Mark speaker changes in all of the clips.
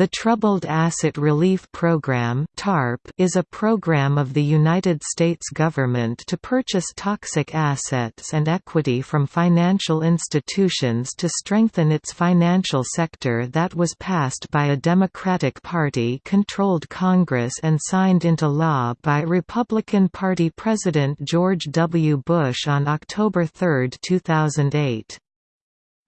Speaker 1: The Troubled Asset Relief Program (TARP) is a program of the United States government to purchase toxic assets and equity from financial institutions to strengthen its financial sector that was passed by a Democratic Party-controlled Congress and signed into law by Republican Party President George W. Bush on October 3, 2008.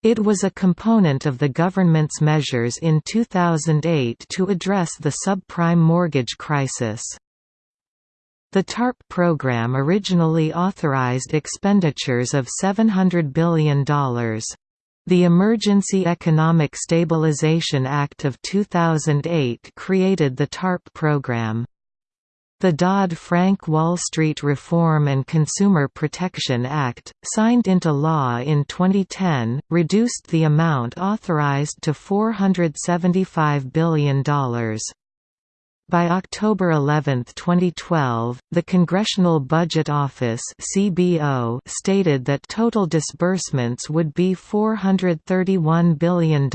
Speaker 1: It was a component of the government's measures in 2008 to address the subprime mortgage crisis. The TARP program originally authorized expenditures of $700 billion. The Emergency Economic Stabilization Act of 2008 created the TARP program. The Dodd-Frank Wall Street Reform and Consumer Protection Act, signed into law in 2010, reduced the amount authorized to $475 billion. By October 11, 2012, the Congressional Budget Office (CBO) stated that total disbursements would be $431 billion,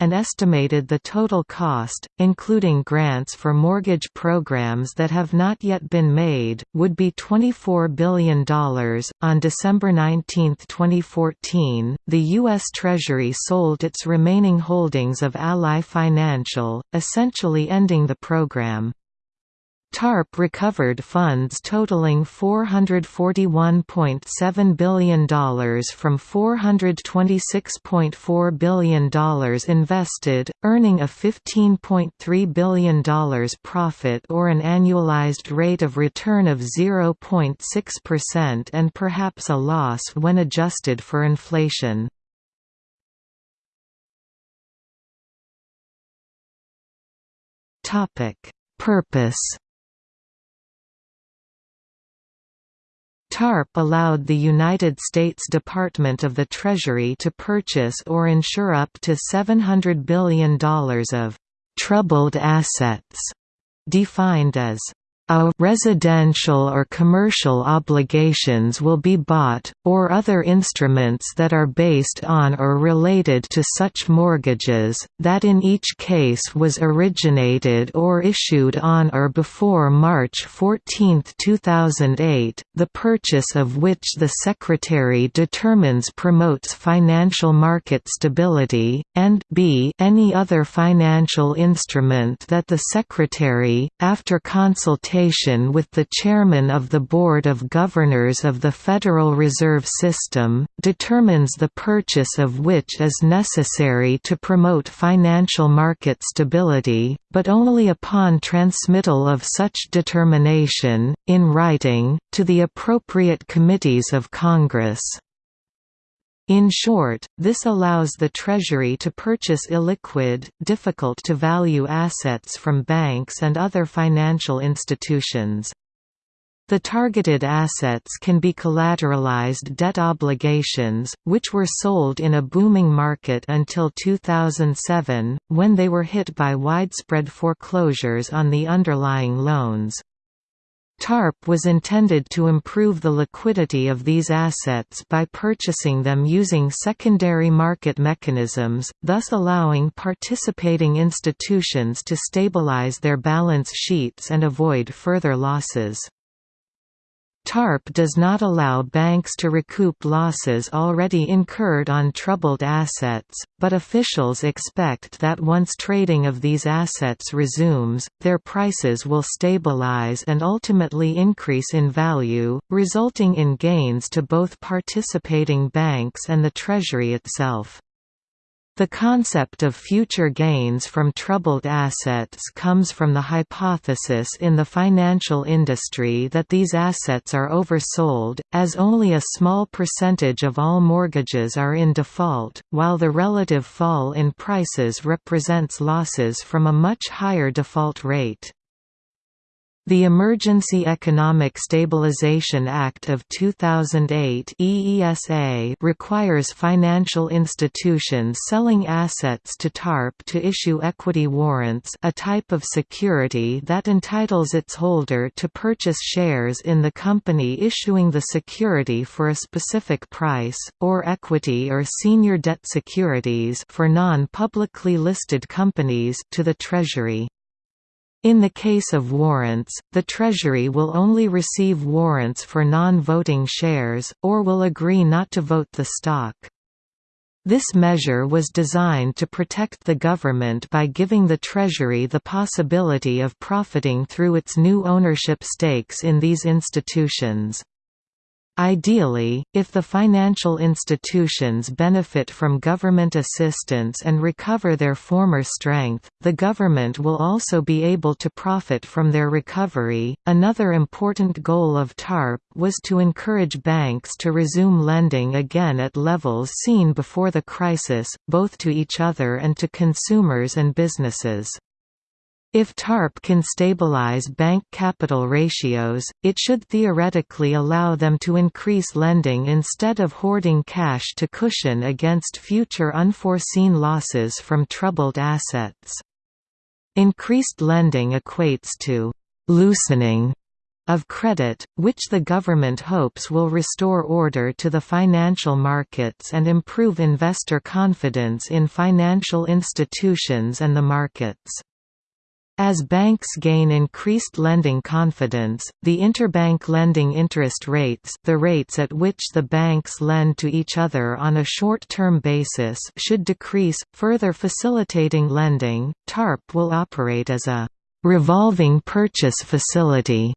Speaker 1: and estimated the total cost, including grants for mortgage programs that have not yet been made, would be $24 billion. On December 19, 2014, the U.S. Treasury sold its remaining holdings of Ally Financial, essentially ending the program program. TARP recovered funds totaling $441.7 billion from $426.4 billion invested, earning a $15.3 billion profit or an annualized rate of return of 0.6% and perhaps a loss when adjusted for inflation. Topic: Purpose. TARP allowed the United States Department of the Treasury to purchase or insure up to $700 billion of «troubled assets», defined as a residential or commercial obligations will be bought, or other instruments that are based on or related to such mortgages, that in each case was originated or issued on or before March 14, 2008, the purchase of which the Secretary determines promotes financial market stability, and b any other financial instrument that the Secretary, after consultation with the Chairman of the Board of Governors of the Federal Reserve System, determines the purchase of which is necessary to promote financial market stability, but only upon transmittal of such determination, in writing, to the appropriate committees of Congress. In short, this allows the Treasury to purchase illiquid, difficult-to-value assets from banks and other financial institutions. The targeted assets can be collateralized debt obligations, which were sold in a booming market until 2007, when they were hit by widespread foreclosures on the underlying loans. TARP was intended to improve the liquidity of these assets by purchasing them using secondary market mechanisms, thus allowing participating institutions to stabilize their balance sheets and avoid further losses. TARP does not allow banks to recoup losses already incurred on troubled assets, but officials expect that once trading of these assets resumes, their prices will stabilize and ultimately increase in value, resulting in gains to both participating banks and the Treasury itself. The concept of future gains from troubled assets comes from the hypothesis in the financial industry that these assets are oversold, as only a small percentage of all mortgages are in default, while the relative fall in prices represents losses from a much higher default rate. The Emergency Economic Stabilization Act of 2008 EESA requires financial institutions selling assets to TARP to issue equity warrants a type of security that entitles its holder to purchase shares in the company issuing the security for a specific price, or equity or senior debt securities for non-publicly listed companies to the Treasury. In the case of warrants, the Treasury will only receive warrants for non-voting shares, or will agree not to vote the stock. This measure was designed to protect the government by giving the Treasury the possibility of profiting through its new ownership stakes in these institutions. Ideally, if the financial institutions benefit from government assistance and recover their former strength, the government will also be able to profit from their recovery. Another important goal of TARP was to encourage banks to resume lending again at levels seen before the crisis, both to each other and to consumers and businesses. If TARP can stabilize bank capital ratios, it should theoretically allow them to increase lending instead of hoarding cash to cushion against future unforeseen losses from troubled assets. Increased lending equates to «loosening» of credit, which the government hopes will restore order to the financial markets and improve investor confidence in financial institutions and the markets. As banks gain increased lending confidence, the interbank lending interest rates the rates at which the banks lend to each other on a short-term basis should decrease, further facilitating lending. TARP will operate as a revolving purchase facility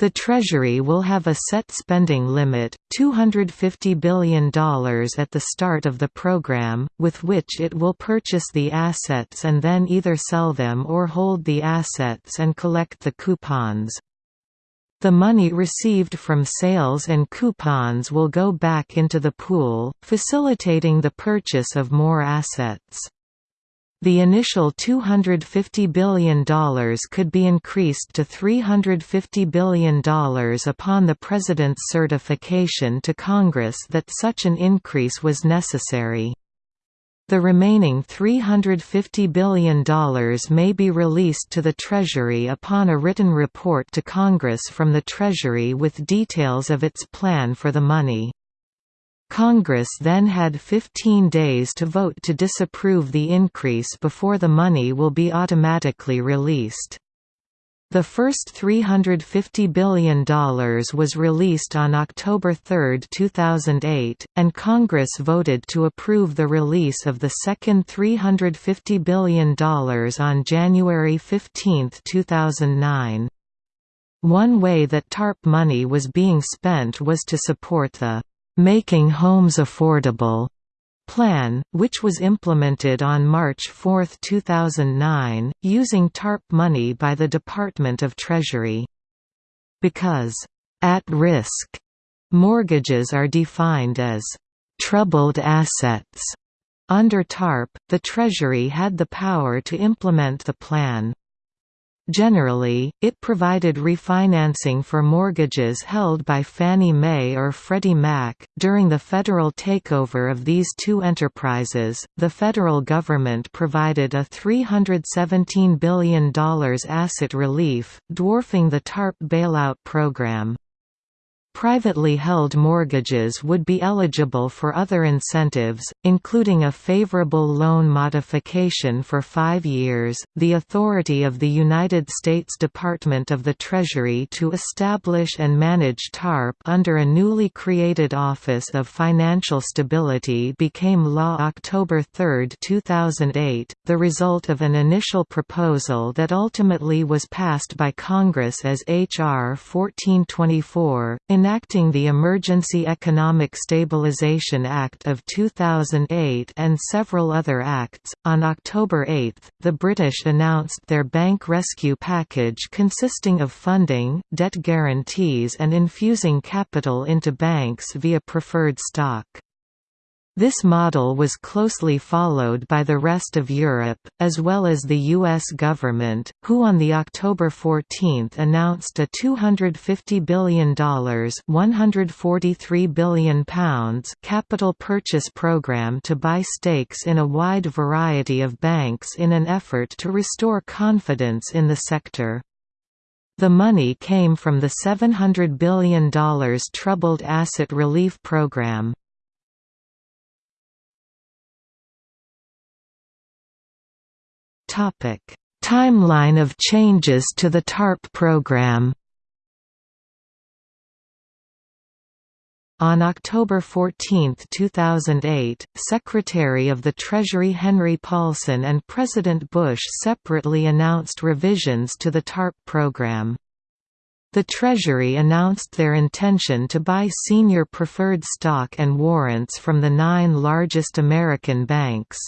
Speaker 1: the Treasury will have a set spending limit, $250 billion at the start of the program, with which it will purchase the assets and then either sell them or hold the assets and collect the coupons. The money received from sales and coupons will go back into the pool, facilitating the purchase of more assets. The initial $250 billion could be increased to $350 billion upon the President's certification to Congress that such an increase was necessary. The remaining $350 billion may be released to the Treasury upon a written report to Congress from the Treasury with details of its plan for the money. Congress then had 15 days to vote to disapprove the increase before the money will be automatically released. The first $350 billion was released on October 3, 2008, and Congress voted to approve the release of the second $350 billion on January 15, 2009. One way that TARP money was being spent was to support the Making Homes Affordable plan, which was implemented on March 4, 2009, using TARP money by the Department of Treasury. Because, at risk, mortgages are defined as troubled assets. Under TARP, the Treasury had the power to implement the plan. Generally, it provided refinancing for mortgages held by Fannie Mae or Freddie Mac. During the federal takeover of these two enterprises, the federal government provided a $317 billion asset relief, dwarfing the TARP bailout program. Privately held mortgages would be eligible for other incentives, including a favorable loan modification for five years, the authority of the United States Department of the Treasury to establish and manage TARP under a newly created Office of Financial Stability became law October 3, 2008, the result of an initial proposal that ultimately was passed by Congress as H.R. 1424, enacting the Emergency Economic Stabilization Act of 2008 and several other acts. On October 8, the British announced their bank rescue package consisting of funding, debt guarantees, and infusing capital into banks via preferred stock. This model was closely followed by the rest of Europe, as well as the U.S. government, who on the October 14 announced a $250 billion £143 billion capital purchase program to buy stakes in a wide variety of banks in an effort to restore confidence in the sector. The money came from the $700 billion Troubled Asset Relief Program. Timeline of changes to the TARP program. On October 14, 2008, Secretary of the Treasury Henry Paulson and President Bush separately announced revisions to the TARP program. The Treasury announced their intention to buy senior preferred stock and warrants from the nine largest American banks.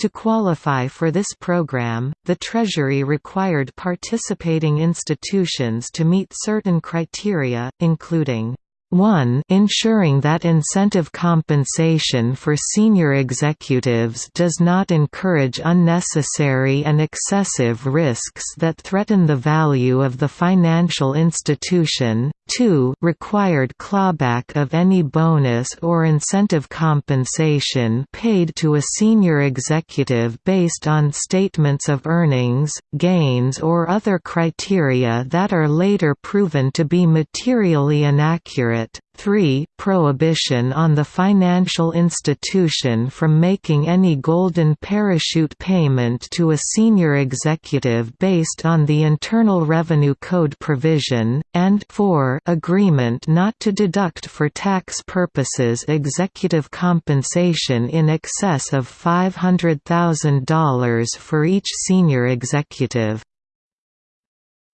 Speaker 1: To qualify for this program, the Treasury required participating institutions to meet certain criteria, including 1 ensuring that incentive compensation for senior executives does not encourage unnecessary and excessive risks that threaten the value of the financial institution, 2 required clawback of any bonus or incentive compensation paid to a senior executive based on statements of earnings, gains or other criteria that are later proven to be materially inaccurate 3 prohibition on the financial institution from making any golden parachute payment to a senior executive based on the Internal Revenue Code provision, and 4 agreement not to deduct for tax purposes executive compensation in excess of $500,000 for each senior executive.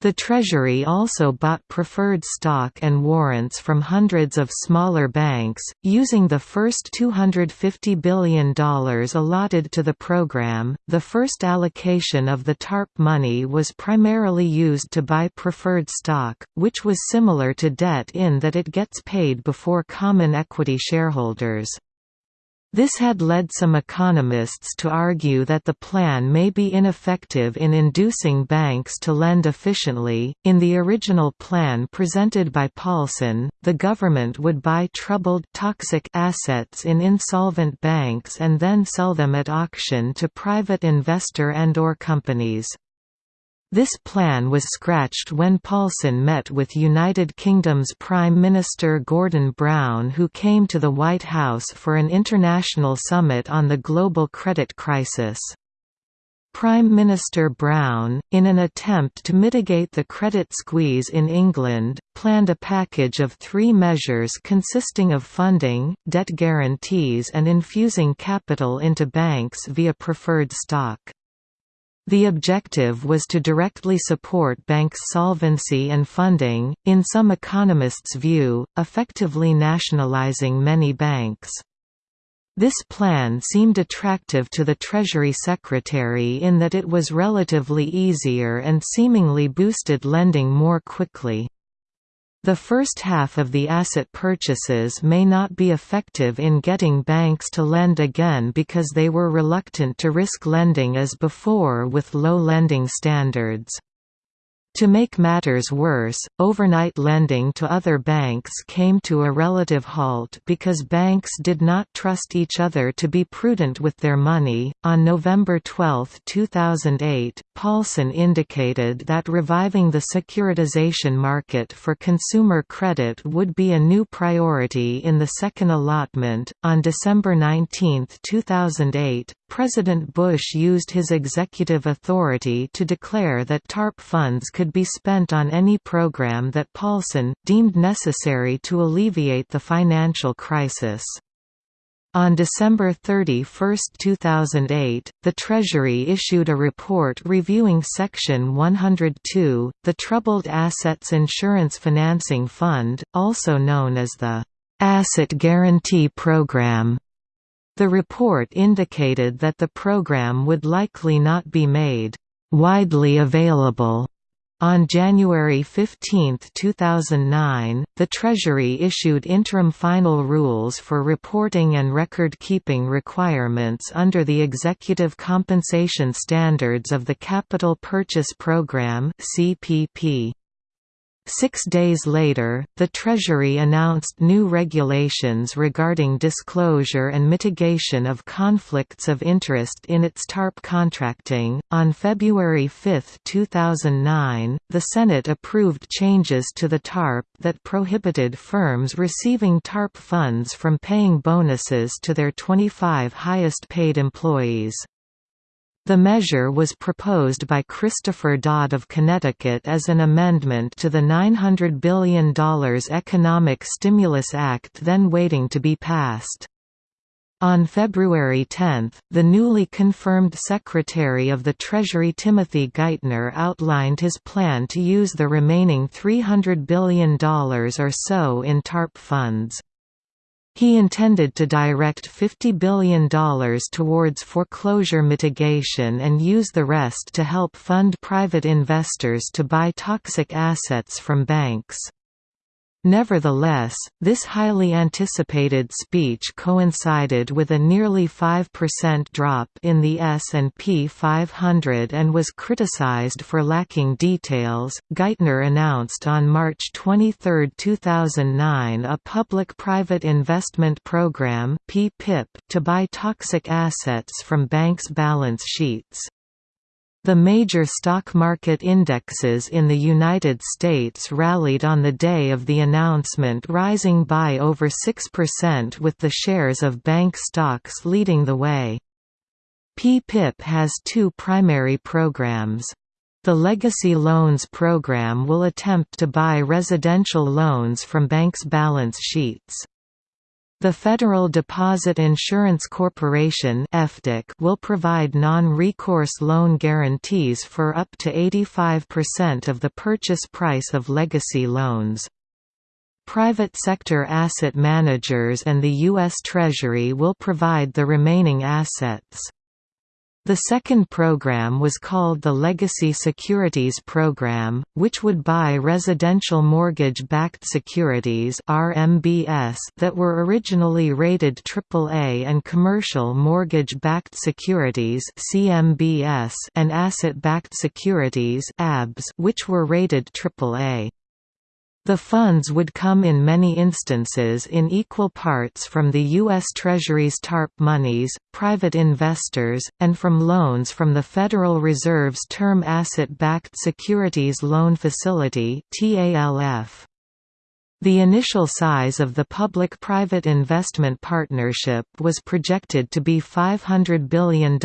Speaker 1: The Treasury also bought preferred stock and warrants from hundreds of smaller banks, using the first $250 billion allotted to the program. The first allocation of the TARP money was primarily used to buy preferred stock, which was similar to debt in that it gets paid before common equity shareholders. This had led some economists to argue that the plan may be ineffective in inducing banks to lend efficiently. In the original plan presented by Paulson, the government would buy troubled toxic assets in insolvent banks and then sell them at auction to private investor and or companies. This plan was scratched when Paulson met with United Kingdom's Prime Minister Gordon Brown who came to the White House for an international summit on the global credit crisis. Prime Minister Brown, in an attempt to mitigate the credit squeeze in England, planned a package of three measures consisting of funding, debt guarantees and infusing capital into banks via preferred stock. The objective was to directly support banks' solvency and funding, in some economists' view, effectively nationalizing many banks. This plan seemed attractive to the Treasury Secretary in that it was relatively easier and seemingly boosted lending more quickly. The first half of the asset purchases may not be effective in getting banks to lend again because they were reluctant to risk lending as before with low lending standards. To make matters worse, overnight lending to other banks came to a relative halt because banks did not trust each other to be prudent with their money. On November 12, 2008, Paulson indicated that reviving the securitization market for consumer credit would be a new priority in the second allotment. On December 19, 2008, President Bush used his executive authority to declare that TARP funds could be spent on any program that Paulson, deemed necessary to alleviate the financial crisis. On December 31, 2008, the Treasury issued a report reviewing Section 102, the Troubled Assets Insurance Financing Fund, also known as the Asset Guarantee Program. The report indicated that the program would likely not be made widely available On January 15, 2009, the Treasury issued interim final rules for reporting and record-keeping requirements under the Executive Compensation Standards of the Capital Purchase Program (CPP). Six days later, the Treasury announced new regulations regarding disclosure and mitigation of conflicts of interest in its TARP contracting. On February 5, 2009, the Senate approved changes to the TARP that prohibited firms receiving TARP funds from paying bonuses to their 25 highest paid employees. The measure was proposed by Christopher Dodd of Connecticut as an amendment to the $900 billion Economic Stimulus Act then waiting to be passed. On February 10, the newly confirmed Secretary of the Treasury Timothy Geithner outlined his plan to use the remaining $300 billion or so in TARP funds. He intended to direct $50 billion towards foreclosure mitigation and use the rest to help fund private investors to buy toxic assets from banks. Nevertheless, this highly anticipated speech coincided with a nearly 5% drop in the S&P 500 and was criticized for lacking details. Geithner announced on March 23, 2009, a public-private investment program (PPIP) to buy toxic assets from banks' balance sheets. The major stock market indexes in the United States rallied on the day of the announcement rising by over 6% with the shares of bank stocks leading the way. PPIP has two primary programs. The Legacy Loans program will attempt to buy residential loans from banks' balance sheets. The Federal Deposit Insurance Corporation will provide non-recourse loan guarantees for up to 85% of the purchase price of legacy loans. Private sector asset managers and the U.S. Treasury will provide the remaining assets. The second program was called the Legacy Securities Program, which would buy residential mortgage-backed securities (RMBS) that were originally rated AAA and commercial mortgage-backed securities (CMBS) and asset-backed securities (ABS) which were rated AAA. The funds would come in many instances in equal parts from the U.S. Treasury's TARP monies, private investors, and from loans from the Federal Reserve's Term Asset-Backed Securities Loan Facility The initial size of the public-private investment partnership was projected to be $500 billion.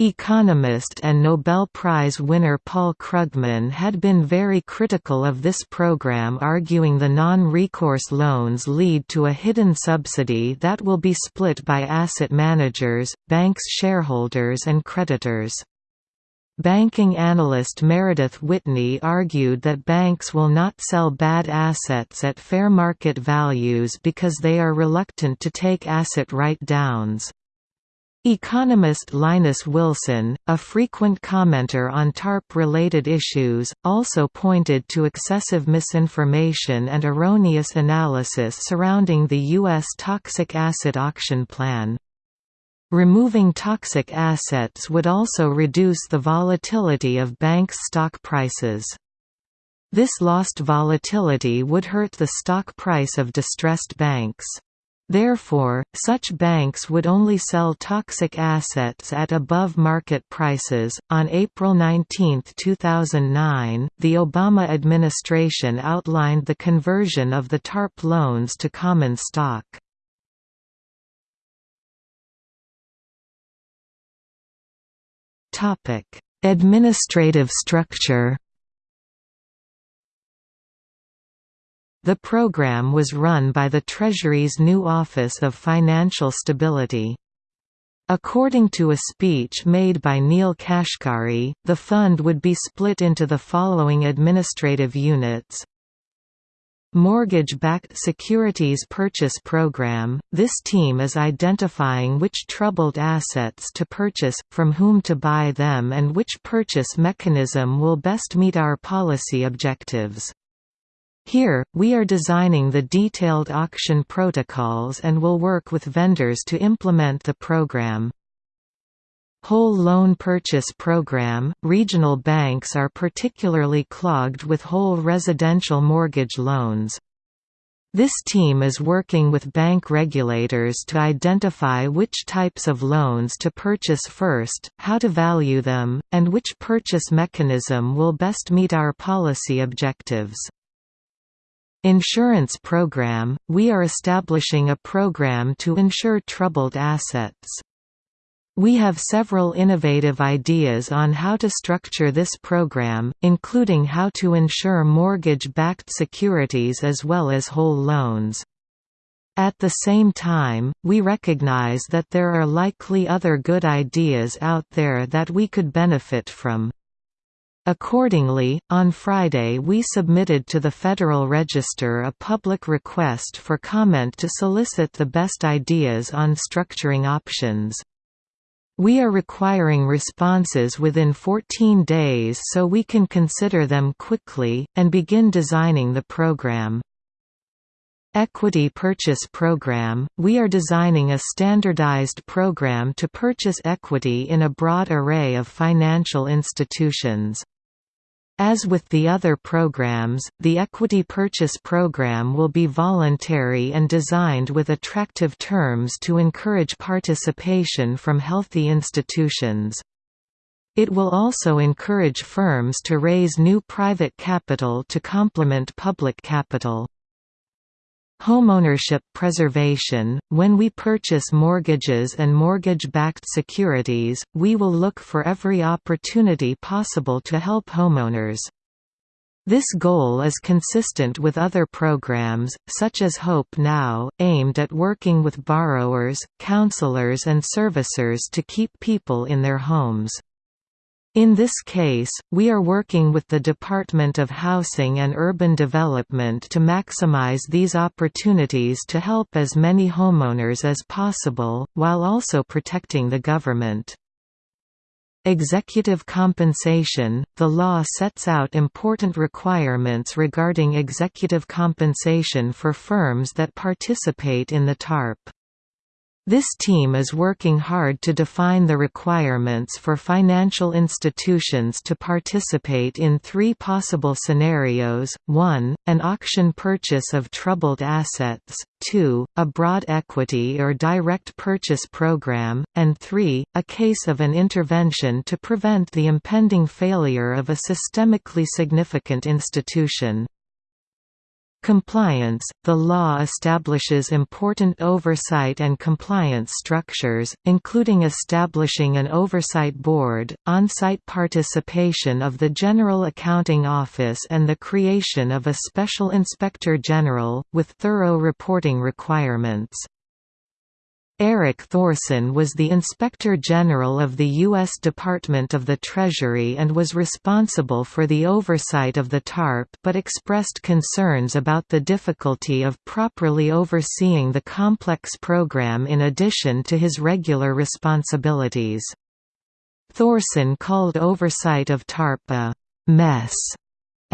Speaker 1: Economist and Nobel Prize winner Paul Krugman had been very critical of this program arguing the non-recourse loans lead to a hidden subsidy that will be split by asset managers, banks' shareholders and creditors. Banking analyst Meredith Whitney argued that banks will not sell bad assets at fair market values because they are reluctant to take asset write-downs. Economist Linus Wilson, a frequent commenter on TARP-related issues, also pointed to excessive misinformation and erroneous analysis surrounding the U.S. toxic asset auction plan. Removing toxic assets would also reduce the volatility of banks' stock prices. This lost volatility would hurt the stock price of distressed banks. Therefore, such banks would only sell toxic assets at above market prices. On April 19, 2009, the Obama administration outlined the conversion of the TARP loans to common stock. Topic: Administrative structure. The program was run by the Treasury's new Office of Financial Stability. According to a speech made by Neel Kashkari, the fund would be split into the following administrative units Mortgage-backed securities purchase program, this team is identifying which troubled assets to purchase, from whom to buy them and which purchase mechanism will best meet our policy objectives. Here, we are designing the detailed auction protocols and will work with vendors to implement the program. Whole Loan Purchase Program – Regional banks are particularly clogged with whole residential mortgage loans. This team is working with bank regulators to identify which types of loans to purchase first, how to value them, and which purchase mechanism will best meet our policy objectives. Insurance program – We are establishing a program to insure troubled assets. We have several innovative ideas on how to structure this program, including how to insure mortgage-backed securities as well as whole loans. At the same time, we recognize that there are likely other good ideas out there that we could benefit from. Accordingly, on Friday we submitted to the Federal Register a public request for comment to solicit the best ideas on structuring options. We are requiring responses within 14 days so we can consider them quickly, and begin designing the program. Equity Purchase Program – We are designing a standardized program to purchase equity in a broad array of financial institutions. As with the other programs, the Equity Purchase Program will be voluntary and designed with attractive terms to encourage participation from healthy institutions. It will also encourage firms to raise new private capital to complement public capital. Homeownership preservation – When we purchase mortgages and mortgage-backed securities, we will look for every opportunity possible to help homeowners. This goal is consistent with other programs, such as Hope Now, aimed at working with borrowers, counselors and servicers to keep people in their homes. In this case, we are working with the Department of Housing and Urban Development to maximize these opportunities to help as many homeowners as possible, while also protecting the government. Executive compensation – The law sets out important requirements regarding executive compensation for firms that participate in the TARP. This team is working hard to define the requirements for financial institutions to participate in three possible scenarios, 1, an auction purchase of troubled assets, 2, a broad equity or direct purchase program, and 3, a case of an intervention to prevent the impending failure of a systemically significant institution. Compliance – The law establishes important oversight and compliance structures, including establishing an oversight board, on-site participation of the General Accounting Office and the creation of a Special Inspector General, with thorough reporting requirements. Eric Thorson was the Inspector General of the U.S. Department of the Treasury and was responsible for the oversight of the TARP but expressed concerns about the difficulty of properly overseeing the complex program in addition to his regular responsibilities. Thorsen called oversight of TARP a «mess»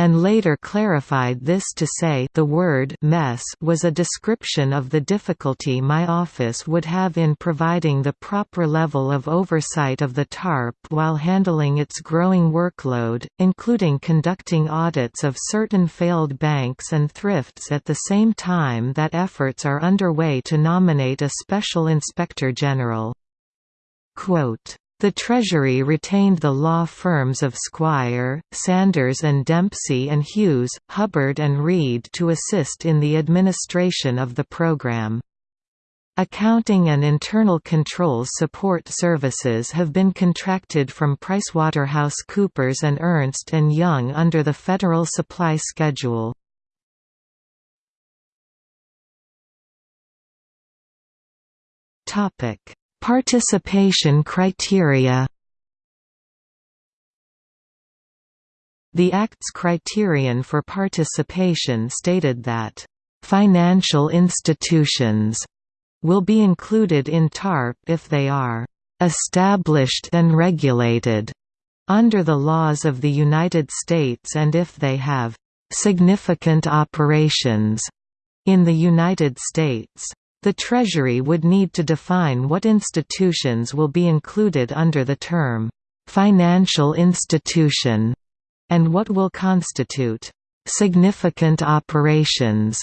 Speaker 1: and later clarified this to say the word mess was a description of the difficulty my office would have in providing the proper level of oversight of the TARP while handling its growing workload, including conducting audits of certain failed banks and thrifts at the same time that efforts are underway to nominate a special inspector general. Quote, the Treasury retained the law firms of Squire, Sanders and Dempsey and Hughes, Hubbard and Reed to assist in the administration of the program. Accounting and internal controls support services have been contracted from PricewaterhouseCoopers and Ernst & Young under the Federal Supply Schedule. Topic Participation criteria The Act's criterion for participation stated that, "...financial institutions," will be included in TARP if they are, "...established and regulated," under the laws of the United States and if they have, "...significant operations," in the United States. The Treasury would need to define what institutions will be included under the term, "...financial institution", and what will constitute, "...significant operations".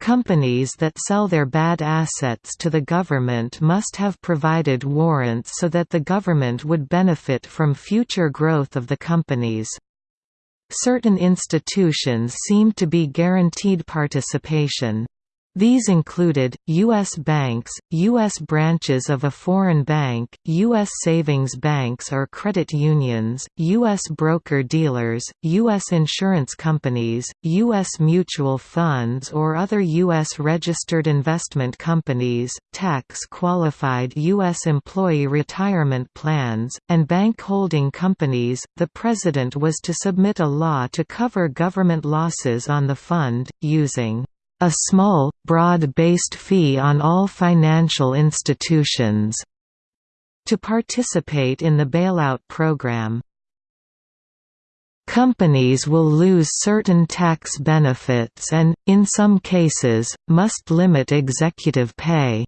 Speaker 1: Companies that sell their bad assets to the government must have provided warrants so that the government would benefit from future growth of the companies. Certain institutions seem to be guaranteed participation. These included, U.S. banks, U.S. branches of a foreign bank, U.S. savings banks or credit unions, U.S. broker-dealers, U.S. insurance companies, U.S. mutual funds or other U.S. registered investment companies, tax-qualified U.S. employee retirement plans, and bank holding companies. The President was to submit a law to cover government losses on the fund, using a small, broad-based fee on all financial institutions to participate in the bailout program. Companies will lose certain tax benefits and, in some cases, must limit executive pay.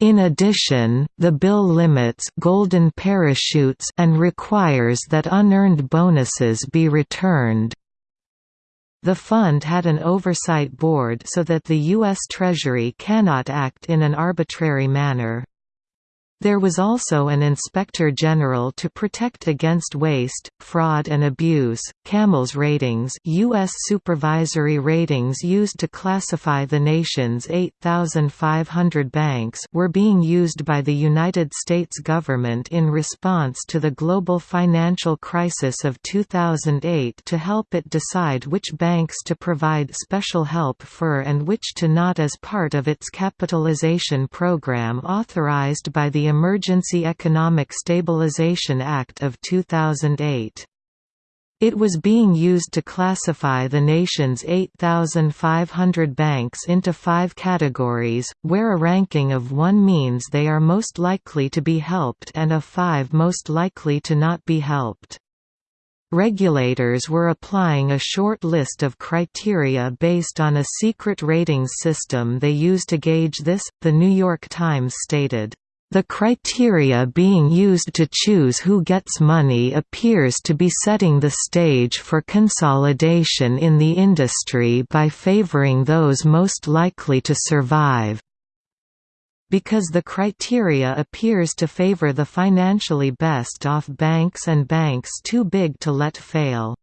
Speaker 1: In addition, the bill limits golden parachutes and requires that unearned bonuses be returned. The fund had an oversight board so that the U.S. Treasury cannot act in an arbitrary manner. There was also an Inspector General to protect against waste, fraud and abuse. CAMELS ratings, US supervisory ratings used to classify the nation's 8500 banks, were being used by the United States government in response to the global financial crisis of 2008 to help it decide which banks to provide special help for and which to not as part of its capitalization program authorized by the Emergency Economic Stabilization Act of 2008. It was being used to classify the nation's 8,500 banks into five categories, where a ranking of 1 means they are most likely to be helped and a 5 most likely to not be helped. Regulators were applying a short list of criteria based on a secret ratings system they use to gauge this, The New York Times stated. The criteria being used to choose who gets money appears to be setting the stage for consolidation in the industry by favoring those most likely to survive. Because the criteria appears to favor the financially best off banks and banks too big to let fail.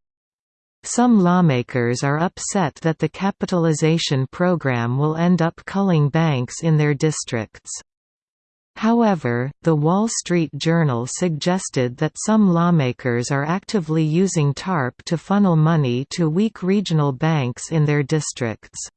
Speaker 1: Some lawmakers are upset that the capitalization program will end up culling banks in their districts. However, The Wall Street Journal suggested that some lawmakers are actively using TARP to funnel money to weak regional banks in their districts.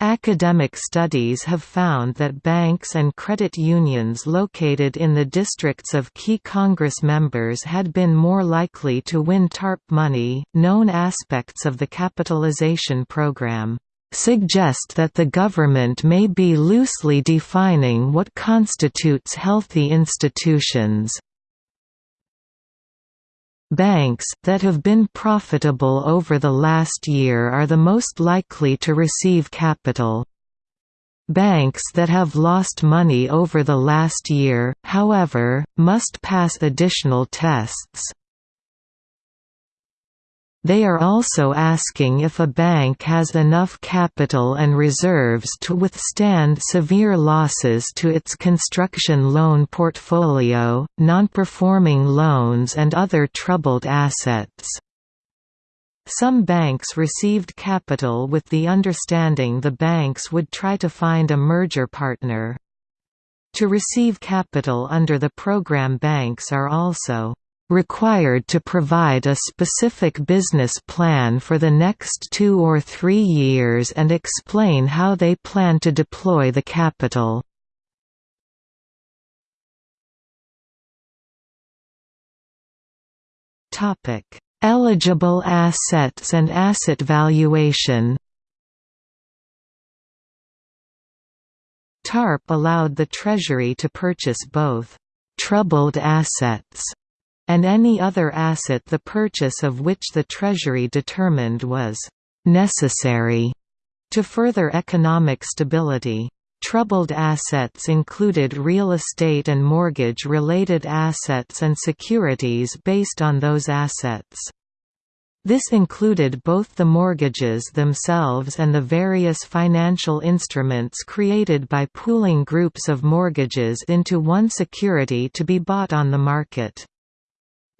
Speaker 1: Academic studies have found that banks and credit unions located in the districts of key Congress members had been more likely to win TARP money. Known aspects of the capitalization program suggest that the government may be loosely defining what constitutes healthy institutions. Banks that have been profitable over the last year are the most likely to receive capital. Banks that have lost money over the last year, however, must pass additional tests. They are also asking if a bank has enough capital and reserves to withstand severe losses to its construction loan portfolio, non-performing loans and other troubled assets. Some banks received capital with the understanding the banks would try to find a merger partner. To receive capital under the program banks are also required to provide a specific business plan for the next two or three years and explain how they plan to deploy the capital. Eligible assets and asset valuation TARP allowed the Treasury to purchase both «troubled assets» and any other asset the purchase of which the Treasury determined was «necessary» to further economic stability. Troubled assets included real estate and mortgage-related assets and securities based on those assets. This included both the mortgages themselves and the various financial instruments created by pooling groups of mortgages into one security to be bought on the market.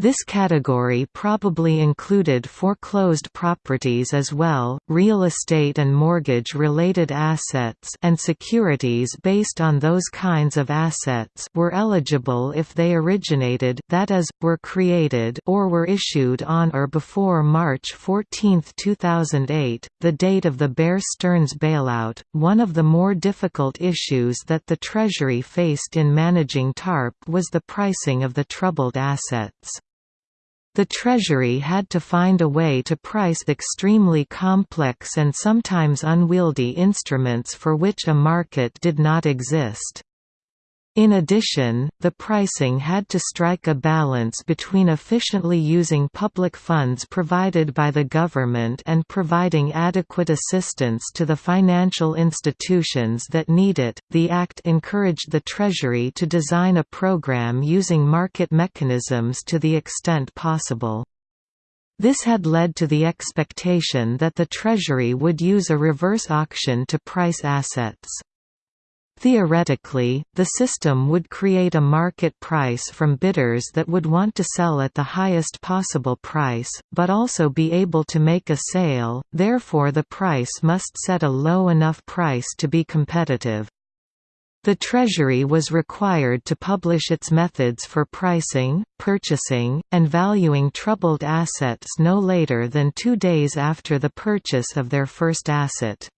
Speaker 1: This category probably included foreclosed properties as well, real estate and mortgage-related assets and securities based on those kinds of assets were eligible if they originated that is, were created or were issued on or before March 14, 2008, the date of the Bear Stearns bailout. One of the more difficult issues that the Treasury faced in managing TARP was the pricing of the troubled assets. The Treasury had to find a way to price extremely complex and sometimes unwieldy instruments for which a market did not exist. In addition, the pricing had to strike a balance between efficiently using public funds provided by the government and providing adequate assistance to the financial institutions that need it. The Act encouraged the Treasury to design a program using market mechanisms to the extent possible. This had led to the expectation that the Treasury would use a reverse auction to price assets. Theoretically, the system would create a market price from bidders that would want to sell at the highest possible price, but also be able to make a sale, therefore the price must set a low enough price to be competitive. The Treasury was required to publish its methods for pricing, purchasing, and valuing troubled assets no later than two days after the purchase of their first asset.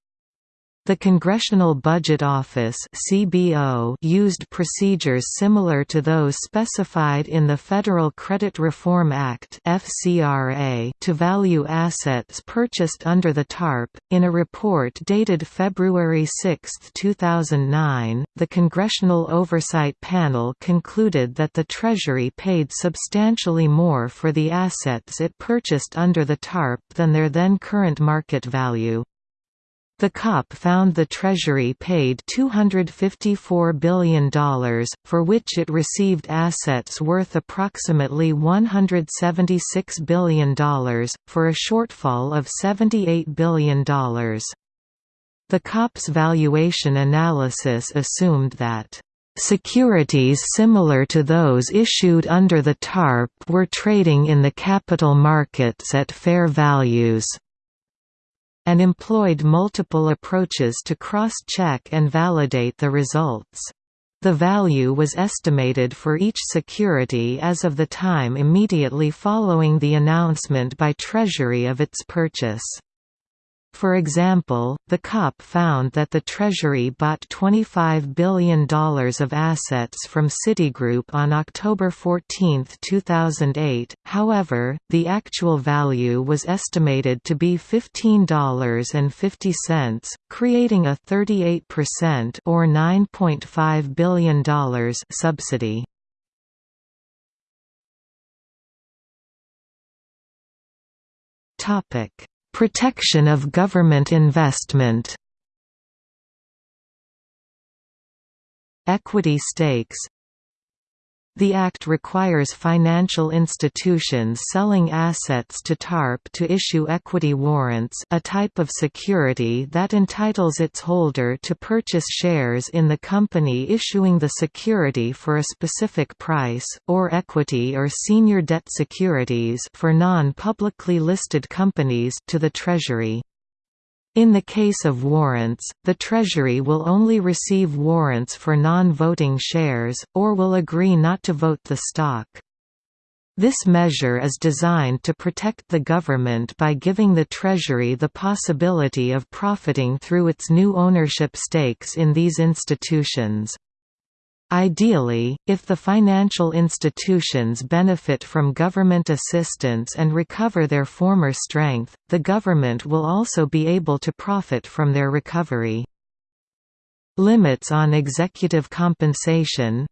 Speaker 1: The Congressional Budget Office (CBO) used procedures similar to those specified in the Federal Credit Reform Act (FCRA) to value assets purchased under the TARP. In a report dated February 6, 2009, the Congressional Oversight Panel concluded that the Treasury paid substantially more for the assets it purchased under the TARP than their then current market value. The COP found the Treasury paid $254 billion, for which it received assets worth approximately $176 billion, for a shortfall of $78 billion. The COP's valuation analysis assumed that Securities similar to those issued under the TARP were trading in the capital markets at fair values and employed multiple approaches to cross-check and validate the results. The value was estimated for each security as of the time immediately following the announcement by Treasury of its purchase. For example, the COP found that the Treasury bought $25 billion of assets from Citigroup on October 14, 2008, however, the actual value was estimated to be $15.50, creating a 38% or $9.5 billion subsidy. Topic Protection of government investment. Equity stakes the Act requires financial institutions selling assets to TARP to issue equity warrants a type of security that entitles its holder to purchase shares in the company issuing the security for a specific price, or equity or senior debt securities for non-publicly listed companies to the Treasury. In the case of warrants, the Treasury will only receive warrants for non-voting shares, or will agree not to vote the stock. This measure is designed to protect the government by giving the Treasury the possibility of profiting through its new ownership stakes in these institutions. Ideally, if the financial institutions benefit from government assistance and recover their former strength, the government will also be able to profit from their recovery. Limits on executive compensation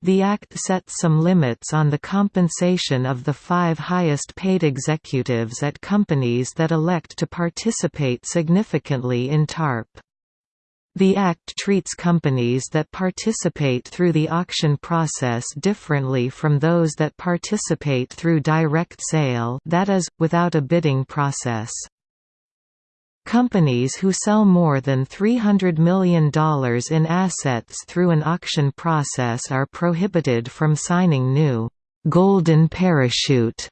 Speaker 1: The Act sets some limits on the compensation of the five highest paid executives at companies that elect to participate significantly in TARP. The Act treats companies that participate through the auction process differently from those that participate through direct sale that is, without a bidding process. Companies who sell more than $300 million in assets through an auction process are prohibited from signing new «golden parachute»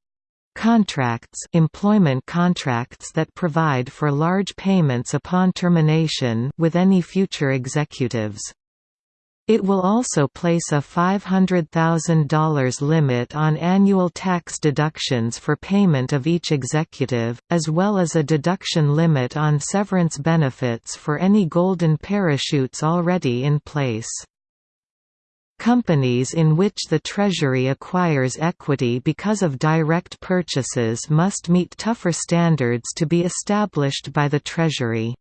Speaker 1: Contracts employment contracts that provide for large payments upon termination with any future executives. It will also place a $500,000 limit on annual tax deductions for payment of each executive, as well as a deduction limit on severance benefits for any golden parachutes already in place. Companies in which the Treasury acquires equity because of direct purchases must meet tougher standards to be established by the Treasury.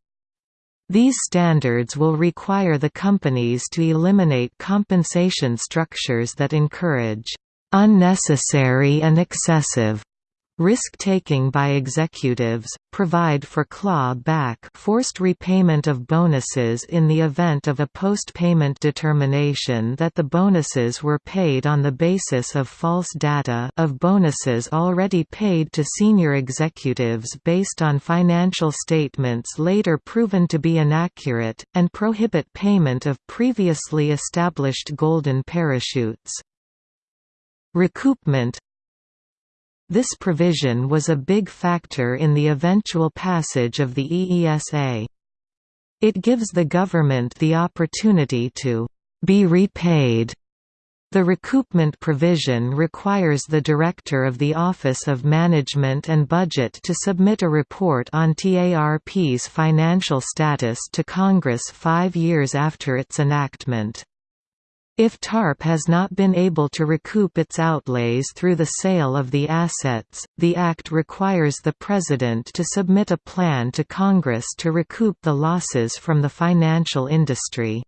Speaker 1: These standards will require the companies to eliminate compensation structures that encourage unnecessary and excessive Risk-taking by executives, provide for claw-back forced repayment of bonuses in the event of a post-payment determination that the bonuses were paid on the basis of false data of bonuses already paid to senior executives based on financial statements later proven to be inaccurate, and prohibit payment of previously established golden parachutes. Recoupment this provision was a big factor in the eventual passage of the EESA. It gives the government the opportunity to be repaid. The recoupment provision requires the Director of the Office of Management and Budget to submit a report on TARP's financial status to Congress five years after its enactment. If TARP has not been able to recoup its outlays through the sale of the assets, the Act requires the President to submit a plan to Congress to recoup the losses from the financial industry.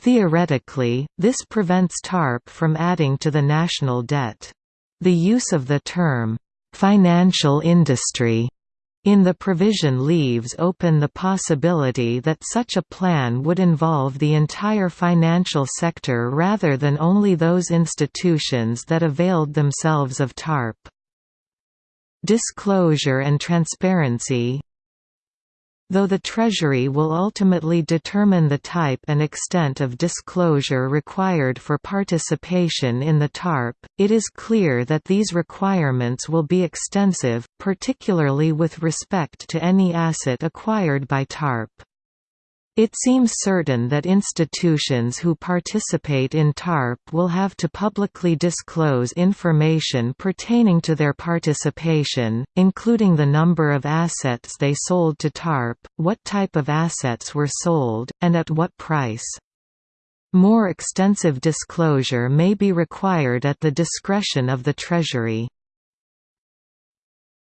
Speaker 1: Theoretically, this prevents TARP from adding to the national debt. The use of the term, "'financial industry' in the provision leaves open the possibility that such a plan would involve the entire financial sector rather than only those institutions that availed themselves of TARP. Disclosure and transparency Though the Treasury will ultimately determine the type and extent of disclosure required for participation in the TARP, it is clear that these requirements will be extensive, particularly with respect to any asset acquired by TARP. It seems certain that institutions who participate in TARP will have to publicly disclose information pertaining to their participation, including the number of assets they sold to TARP, what type of assets were sold, and at what price. More extensive disclosure may be required at the discretion of the Treasury.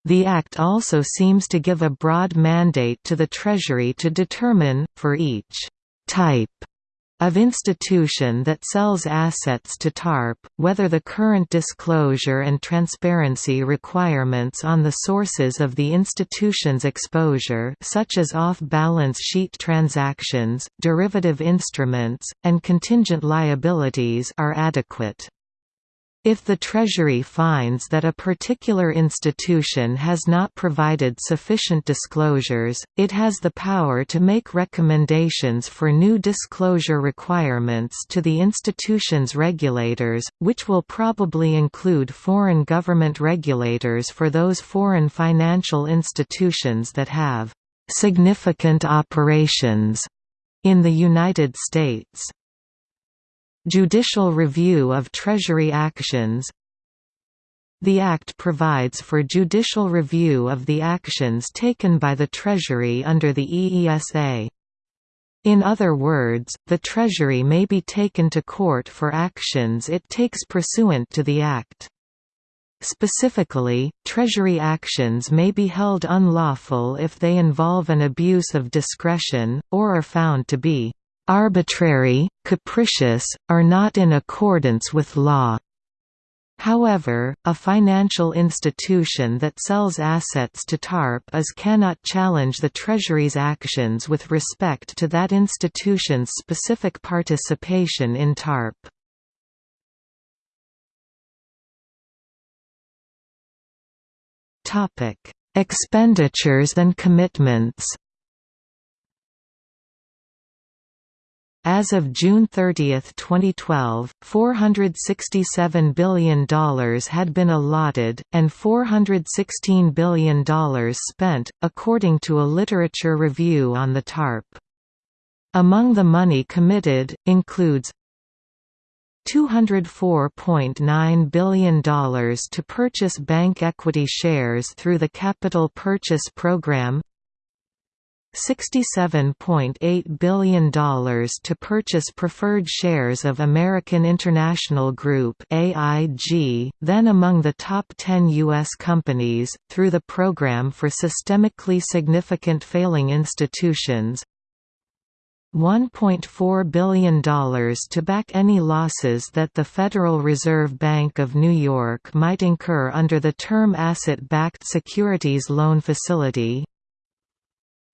Speaker 1: The Act also seems to give a broad mandate to the Treasury to determine, for each «type» of institution that sells assets to TARP, whether the current disclosure and transparency requirements on the sources of the institution's exposure such as off-balance sheet transactions, derivative instruments, and contingent liabilities are adequate. If the Treasury finds that a particular institution has not provided sufficient disclosures, it has the power to make recommendations for new disclosure requirements to the institution's regulators, which will probably include foreign government regulators for those foreign financial institutions that have significant operations in the United States. Judicial review of Treasury actions The Act provides for judicial review of the actions taken by the Treasury under the EESA. In other words, the Treasury may be taken to court for actions it takes pursuant to the Act. Specifically, Treasury actions may be held unlawful if they involve an abuse of discretion, or are found to be arbitrary, capricious, or not in accordance with law. However, a financial institution that sells assets to TARP is cannot challenge the Treasury's actions with respect to that institution's specific participation in TARP. Expenditures and commitments As of June 30, 2012, $467 billion had been allotted, and $416 billion spent, according to a literature review on the TARP. Among the money committed, includes $204.9 billion to purchase bank equity shares through the Capital Purchase Program $67.8 billion to purchase preferred shares of American International Group AIG, then among the top 10 U.S. companies, through the Program for Systemically Significant Failing Institutions $1.4 billion to back any losses that the Federal Reserve Bank of New York might incur under the Term Asset-Backed Securities Loan Facility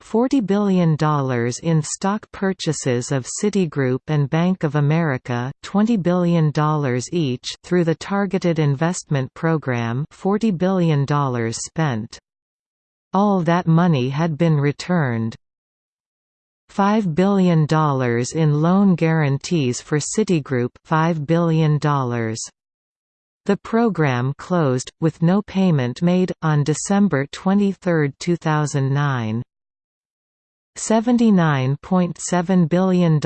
Speaker 1: $40 billion in stock purchases of Citigroup and Bank of America $20 billion each through the Targeted Investment Program $40 billion spent. All that money had been returned. $5 billion in loan guarantees for Citigroup $5 billion. The program closed, with no payment made, on December 23, 2009. $79.7 billion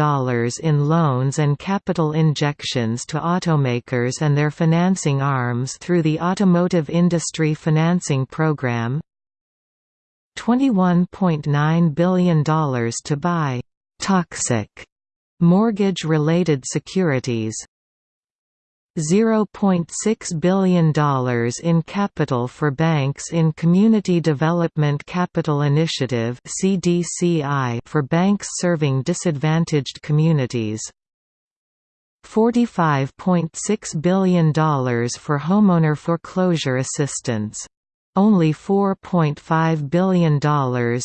Speaker 1: in loans and capital injections to automakers and their financing arms through the Automotive Industry Financing Program. $21.9 billion to buy «toxic» mortgage-related securities $0.6 billion in capital for banks in Community Development Capital Initiative for banks serving disadvantaged communities. $45.6 billion for homeowner foreclosure assistance only $4.5 billion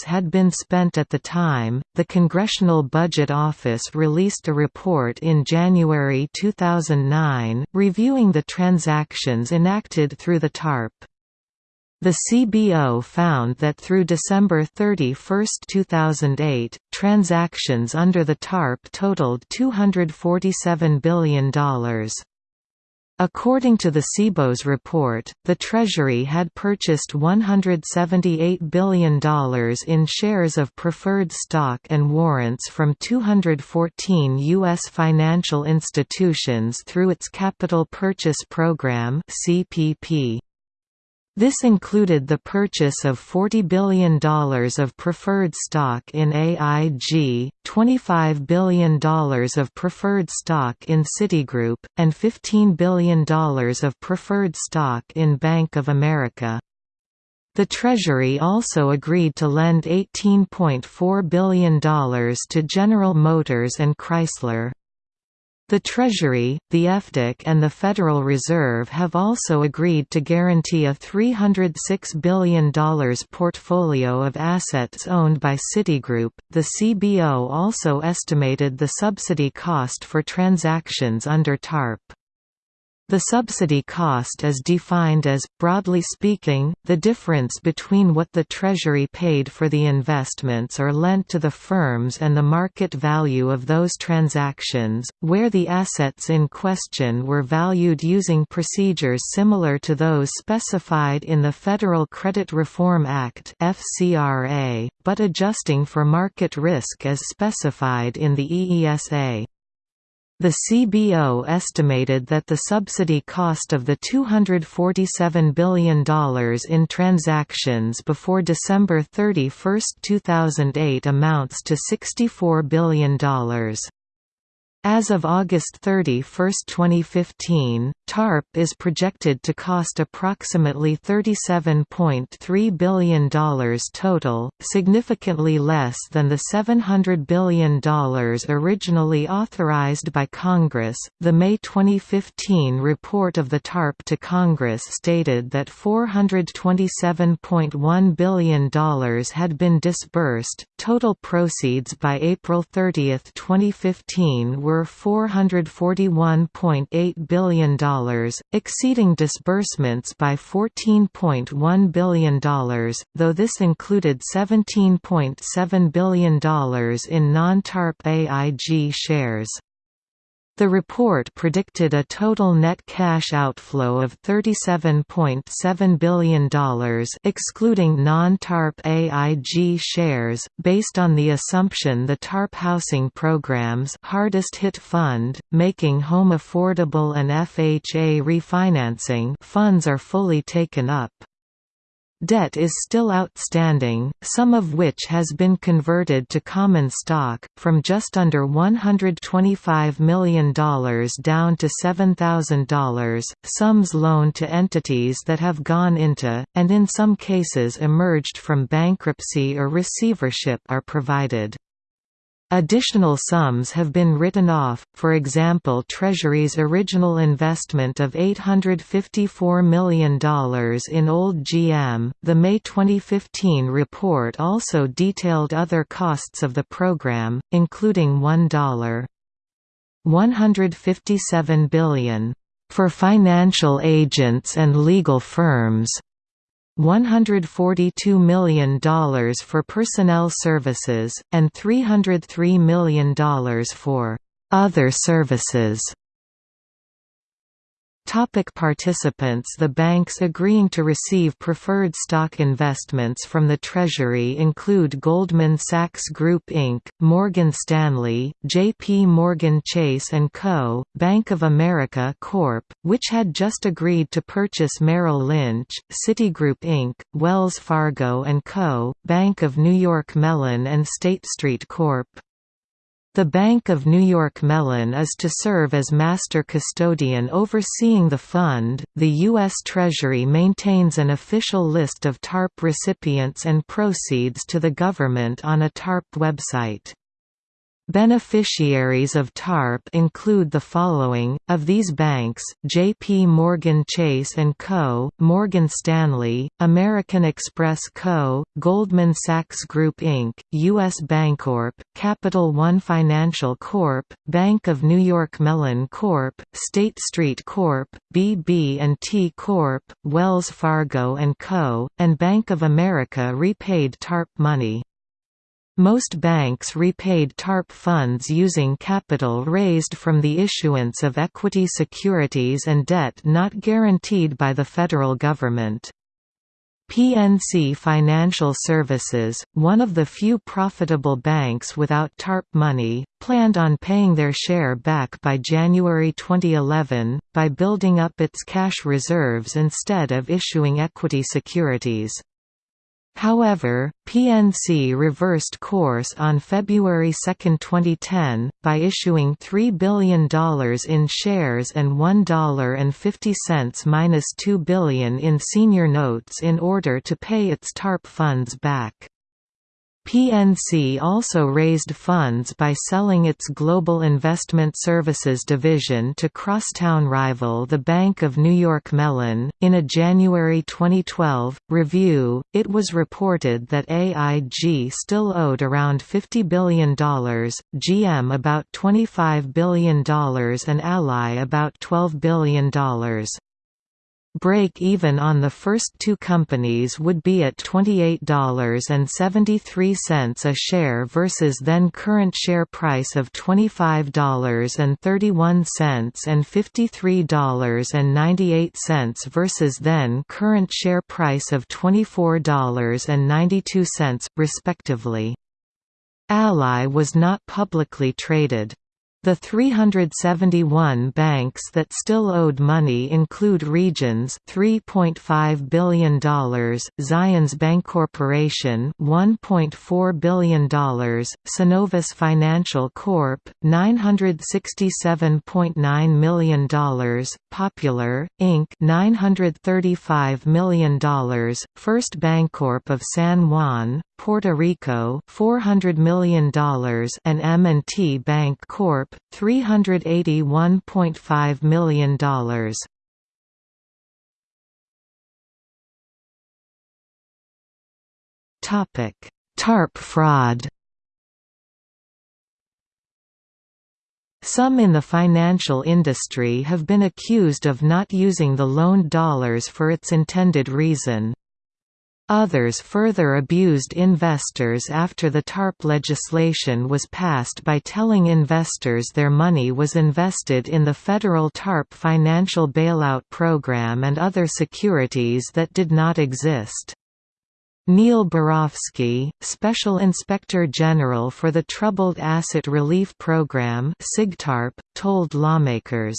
Speaker 1: had been spent at the time. The Congressional Budget Office released a report in January 2009, reviewing the transactions enacted through the TARP. The CBO found that through December 31, 2008, transactions under the TARP totaled $247 billion. According to the CBO's report, the Treasury had purchased $178 billion in shares of preferred stock and warrants from 214 U.S. financial institutions through its Capital Purchase Program CPP. This included the purchase of $40 billion of preferred stock in AIG, $25 billion of preferred stock in Citigroup, and $15 billion of preferred stock in Bank of America. The Treasury also agreed to lend $18.4 billion to General Motors and Chrysler. The Treasury, the FDIC and the Federal Reserve have also agreed to guarantee a $306 billion portfolio of assets owned by Citigroup. The CBO also estimated the subsidy cost for transactions under TARP. The subsidy cost is defined as, broadly speaking, the difference between what the Treasury paid for the investments or lent to the firms and the market value of those transactions, where the assets in question were valued using procedures similar to those specified in the Federal Credit Reform Act but adjusting for market risk as specified in the EESA. The CBO estimated that the subsidy cost of the $247 billion in transactions before December 31, 2008 amounts to $64 billion. As of August 31, 2015, TARP is projected to cost approximately $37.3 billion total, significantly less than the $700 billion originally authorized by Congress. The May 2015 report of the TARP to Congress stated that $427.1 billion had been disbursed. Total proceeds by April 30, 2015 were were $441.8 billion, exceeding disbursements by $14.1 billion, though this included $17.7 billion in non-TARP AIG shares. The report predicted a total net cash outflow of $37.7 billion excluding non-TARP AIG shares, based on the assumption the TARP housing programs Hardest Hit Fund, Making Home Affordable and FHA refinancing funds are fully taken up. Debt is still outstanding, some of which has been converted to common stock, from just under $125 million down to $7,000, sums loaned to entities that have gone into, and in some cases emerged from bankruptcy or receivership are provided. Additional sums have been written off, for example Treasury's original investment of $854 million in Old GM. The May 2015 report also detailed other costs of the program, including $1. 157 billion for financial agents and legal firms $142 million for personnel services, and $303 million for other services. Topic participants The banks agreeing to receive preferred stock investments from the Treasury include Goldman Sachs Group Inc., Morgan Stanley, J.P. Morgan Chase & Co., Bank of America Corp., which had just agreed to purchase Merrill Lynch, Citigroup Inc., Wells Fargo & Co., Bank of New York Mellon and State Street Corp. The Bank of New York Mellon is to serve as master custodian overseeing the fund. The U.S. Treasury maintains an official list of TARP recipients and proceeds to the government on a TARP website. Beneficiaries of TARP include the following, of these banks, J.P. Morgan Chase & Co., Morgan Stanley, American Express Co., Goldman Sachs Group Inc., U.S. Bancorp, Capital One Financial Corp., Bank of New York Mellon Corp., State Street Corp., BB&T Corp., Wells Fargo & Co., and Bank of America repaid TARP money. Most banks repaid TARP funds using capital raised from the issuance of equity securities and debt not guaranteed by the federal government. PNC Financial Services, one of the few profitable banks without TARP money, planned on paying their share back by January 2011, by building up its cash reserves instead of issuing equity securities. However, PNC reversed course on February 2, 2010, by issuing $3 billion in shares and $1.50 minus $2 billion in senior notes in order to pay its TARP funds back. PNC also raised funds by selling its Global Investment Services division to crosstown rival the Bank of New York Mellon. In a January 2012 review, it was reported that AIG still owed around $50 billion, GM about $25 billion, and Ally about $12 billion. Break-even on the first two companies would be at $28.73 a share versus then current share price of $25.31 and $53.98 versus then current share price of $24.92, respectively. Ally was not publicly traded. The 371 banks that still owed money include Regions $3.5 billion, Zions Bancorporation $1.4 billion, Synovus Financial Corp. $967.9 million, Popular, Inc. $935 million, First Bancorp of San Juan, Puerto Rico $400 million and M&T Bank Corp. $381.5 million. TARP fraud Some in the financial industry have been accused of not using the loaned dollars for its intended reason. Others further abused investors after the TARP legislation was passed by telling investors their money was invested in the federal TARP financial bailout program and other securities that did not exist. Neil Barofsky, Special Inspector General for the Troubled Asset Relief Program told lawmakers,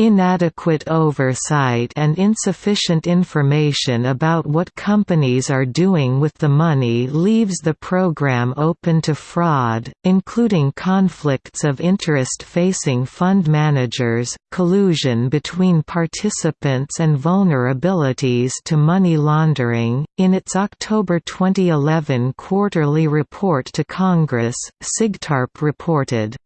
Speaker 1: Inadequate oversight and insufficient information about what companies are doing with the money leaves the program open to fraud, including conflicts of interest facing fund managers, collusion between participants, and vulnerabilities to money laundering. In its October 2011 quarterly report to Congress, SIGTARP reported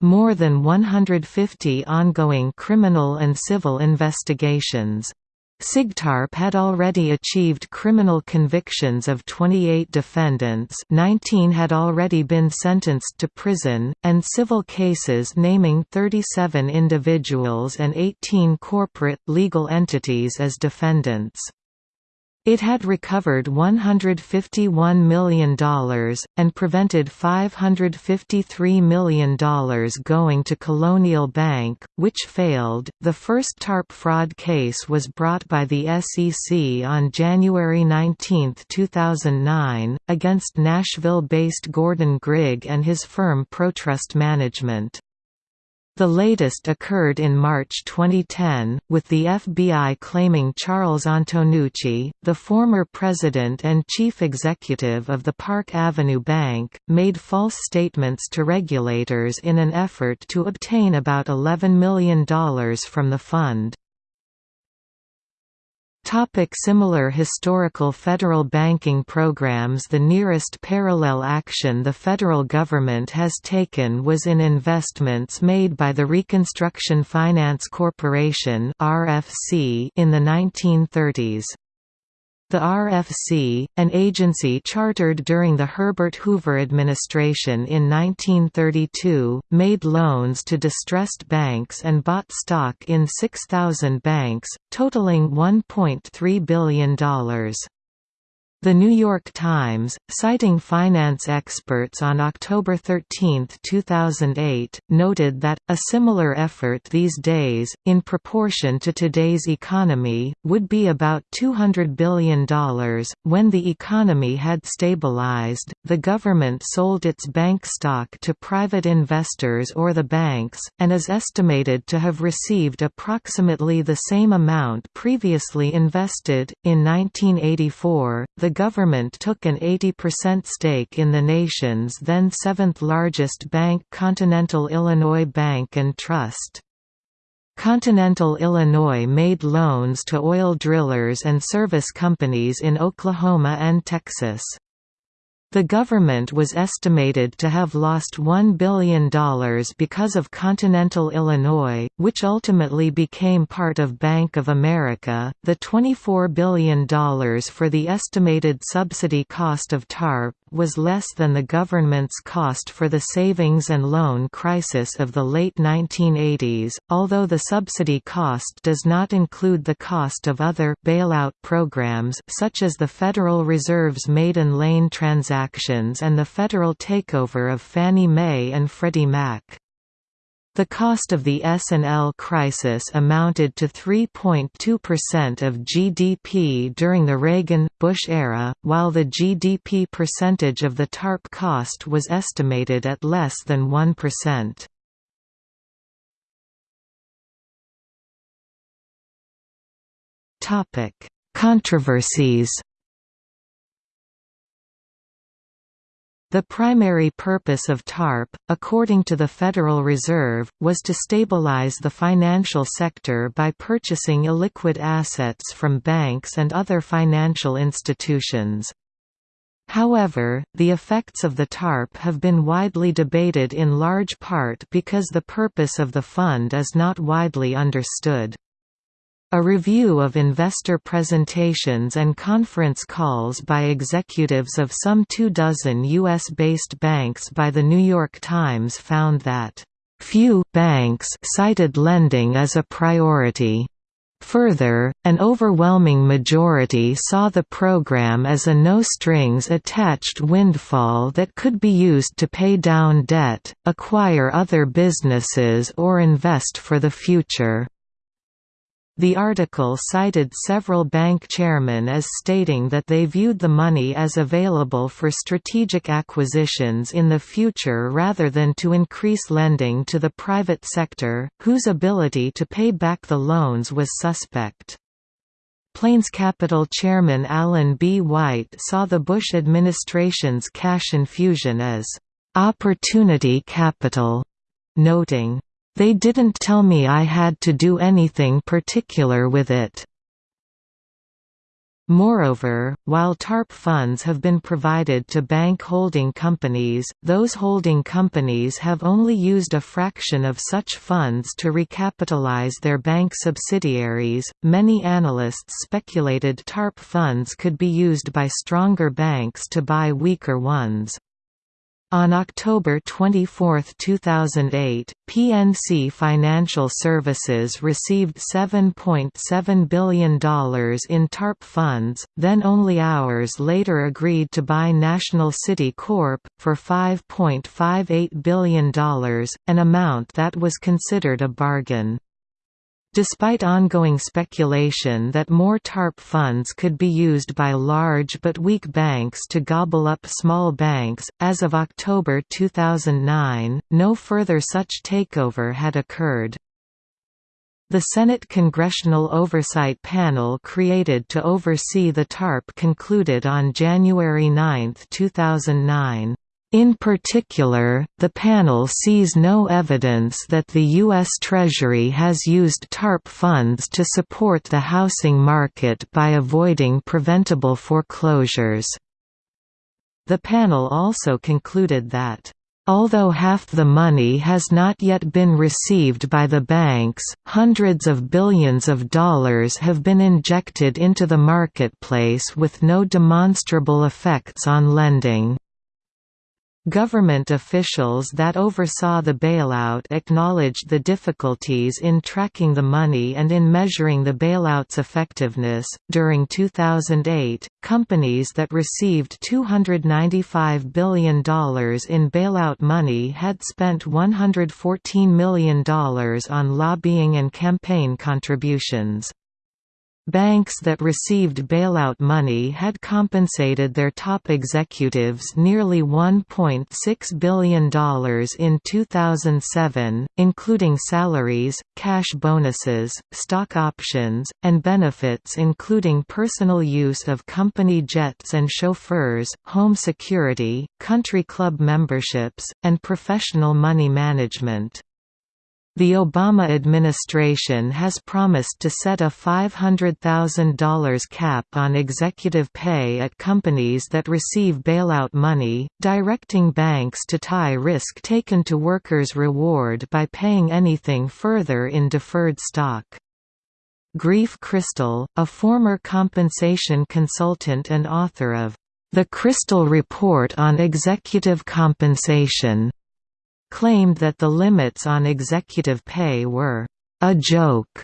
Speaker 1: more than 150 ongoing criminal and civil investigations. SIGTARP had already achieved criminal convictions of 28 defendants 19 had already been sentenced to prison, and civil cases naming 37 individuals and 18 corporate, legal entities as defendants. It had recovered $151 million, and prevented $553 million going to Colonial Bank, which failed. The first TARP fraud case was brought by the SEC on January 19, 2009, against Nashville based Gordon Grigg and his firm ProTrust Management. The latest occurred in March 2010, with the FBI claiming Charles Antonucci, the former president and chief executive of the Park Avenue Bank, made false statements to regulators in an effort to obtain about $11 million from the fund. Topic similar historical federal banking programs The nearest parallel action the federal government has taken was in investments made by the Reconstruction Finance Corporation in the 1930s. The RFC, an agency chartered during the Herbert Hoover administration in 1932, made loans to distressed banks and bought stock in 6,000 banks, totaling $1.3 billion. The New York Times, citing finance experts on October 13, 2008, noted that, a similar effort these days, in proportion to today's economy, would be about $200 billion. When the economy had stabilized, the government sold its bank stock to private investors or the banks, and is estimated to have received approximately the same amount previously invested. In 1984, the government took an 80% stake in the nation's then seventh-largest bank Continental Illinois Bank and Trust. Continental Illinois made loans to oil drillers and service companies in Oklahoma and Texas. The government was estimated to have lost $1 billion because of Continental Illinois, which ultimately became part of Bank of America. The $24 billion for the estimated subsidy cost of TARP was less than the government's cost for the savings and loan crisis of the late 1980s, although the subsidy cost does not include the cost of other bailout programs such as the Federal Reserve's maiden lane transaction Actions and the federal takeover of Fannie Mae and Freddie Mac. The cost of the S&L crisis amounted to 3.2% of GDP during the Reagan-Bush era, while the GDP percentage of the TARP cost was estimated at less than 1%. Controversies The primary purpose of TARP, according to the Federal Reserve, was to stabilize the financial sector by purchasing illiquid assets from banks and other financial institutions. However, the effects of the TARP have been widely debated in large part because the purpose of the fund is not widely understood. A review of investor presentations and conference calls by executives of some two dozen U.S.-based banks by The New York Times found that, "...few banks cited lending as a priority." Further, an overwhelming majority saw the program as a no-strings-attached windfall that could be used to pay down debt, acquire other businesses or invest for the future. The article cited several bank chairmen as stating that they viewed the money as available for strategic acquisitions in the future rather than to increase lending to the private sector, whose ability to pay back the loans was suspect. Plains Capital chairman Alan B. White saw the Bush administration's cash infusion as opportunity capital, noting, they didn't tell me I had to do anything particular with it. Moreover, while TARP funds have been provided to bank holding companies, those holding companies have only used a fraction of such funds to recapitalize their bank subsidiaries. Many analysts speculated TARP funds could be used by stronger banks to buy weaker ones. On October 24, 2008, PNC Financial Services received $7.7 billion in TARP funds, then only hours later agreed to buy National City Corp. for $5.58 billion, an amount that was considered a bargain. Despite ongoing speculation that more TARP funds could be used by large but weak banks to gobble up small banks, as of October 2009, no further such takeover had occurred. The Senate Congressional Oversight Panel created to oversee the TARP concluded on January 9, 2009. In particular, the panel sees no evidence that the U.S. Treasury has used TARP funds to support the housing market by avoiding preventable foreclosures. The panel also concluded that Although half the money has not yet been received by the banks, hundreds of billions of dollars have been injected into the marketplace with no demonstrable effects on lending. Government officials that oversaw the bailout acknowledged the difficulties in tracking the money and in measuring the bailout's effectiveness. During 2008, companies that received $295 billion in bailout money had spent $114 million on lobbying and campaign contributions. Banks that received bailout money had compensated their top executives nearly $1.6 billion in 2007, including salaries, cash bonuses, stock options, and benefits including personal use of company jets and chauffeurs, home security, country club memberships, and professional money management. The Obama administration has promised to set a $500,000 cap on executive pay at companies that receive bailout money, directing banks to tie risk taken to workers' reward by paying anything further in deferred stock. Graef Crystal, a former compensation consultant and author of The Crystal Report on Executive Compensation, claimed that the limits on executive pay were a joke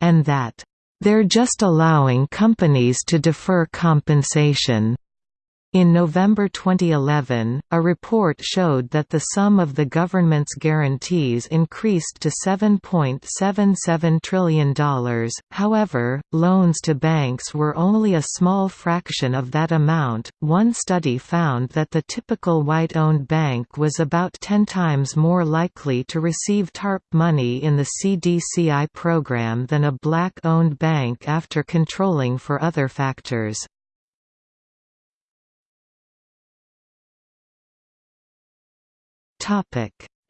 Speaker 1: and that they're just allowing companies to defer compensation. In November 2011, a report showed that the sum of the government's guarantees increased to $7.77 trillion. However, loans to banks were only a small fraction of that amount. One study found that the typical white owned bank was about 10 times more likely to receive TARP money in the CDCI program than a black owned bank after controlling for other factors.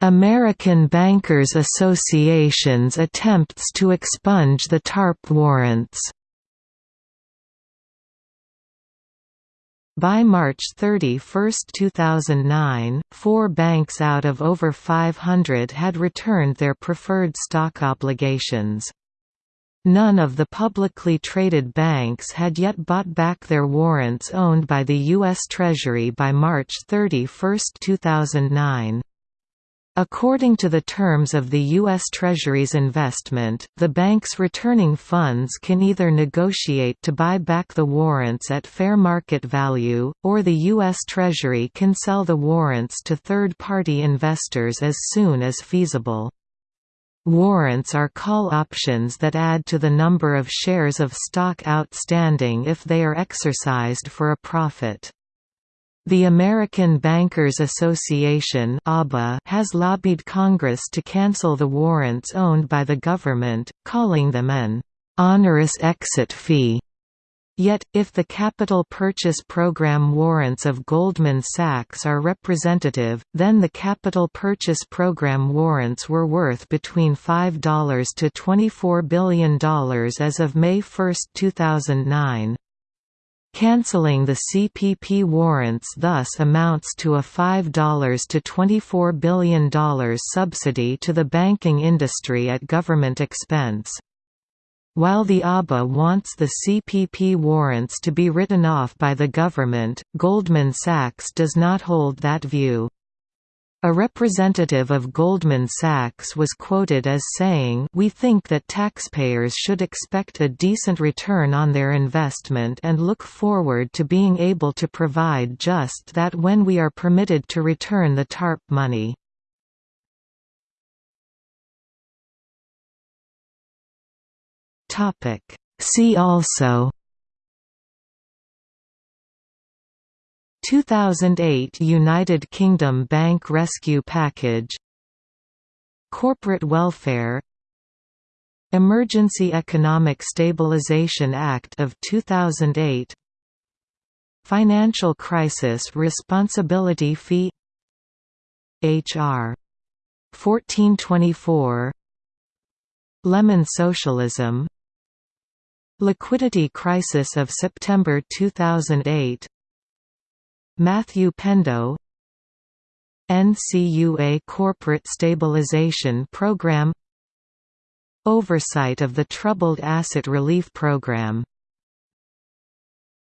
Speaker 1: American Bankers Association's attempts to expunge the TARP warrants By March 31, 2009, four banks out of over 500 had returned their preferred stock obligations. None of the publicly traded banks had yet bought back their warrants owned by the U.S. Treasury by March 31, 2009. According to the terms of the U.S. Treasury's investment, the bank's returning funds can either negotiate to buy back the warrants at fair market value, or the U.S. Treasury can sell the warrants to third-party investors as soon as feasible. Warrants are call options that add to the number of shares of stock outstanding if they are exercised for a profit. The American Bankers Association has lobbied Congress to cancel the warrants owned by the government, calling them an «onerous exit fee». Yet, if the Capital Purchase Program warrants of Goldman Sachs are representative, then the Capital Purchase Program warrants were worth between $5 to $24 billion as of May 1, 2009. Cancelling the CPP warrants thus amounts to a $5 to $24 billion subsidy to the banking industry at government expense. While the ABA wants the CPP warrants to be written off by the government, Goldman Sachs does not hold that view. A representative of Goldman Sachs was quoted as saying We think that taxpayers should expect a decent return on their investment and look forward to being able to provide just that when we are permitted to return the TARP money. See also 2008 United Kingdom Bank Rescue Package Corporate Welfare Emergency Economic Stabilization Act of 2008 Financial Crisis Responsibility Fee H.R. 1424 Lemon Socialism Liquidity Crisis of September 2008 Matthew Pendo. NCUA Corporate Stabilization Program. Oversight of the Troubled Asset Relief Program